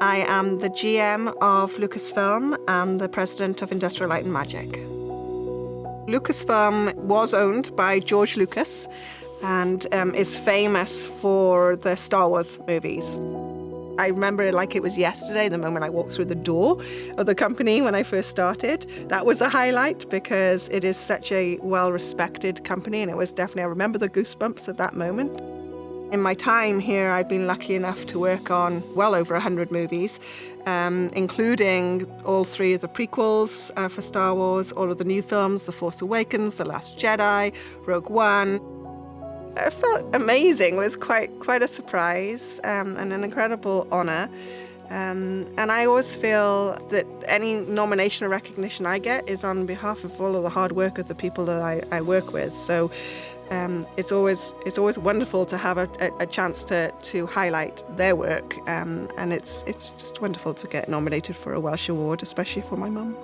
I am the GM of Lucasfilm and the president of Industrial Light and Magic. Lucasfilm was owned by George Lucas and um, is famous for the Star Wars movies. I remember it like it was yesterday, the moment I walked through the door of the company when I first started. That was a highlight because it is such a well respected company, and it was definitely, I remember the goosebumps of that moment. In my time here, I've been lucky enough to work on well over 100 movies, um, including all three of the prequels uh, for Star Wars, all of the new films The Force Awakens, The Last Jedi, Rogue One. It felt amazing. It was quite quite a surprise um, and an incredible honour. Um, and I always feel that any nomination or recognition I get is on behalf of all of the hard work of the people that I, I work with. So um, it's always it's always wonderful to have a, a, chance to to highlight their work, um, and it's it's just wonderful to get nominated for a Welsh award, especially for my mum.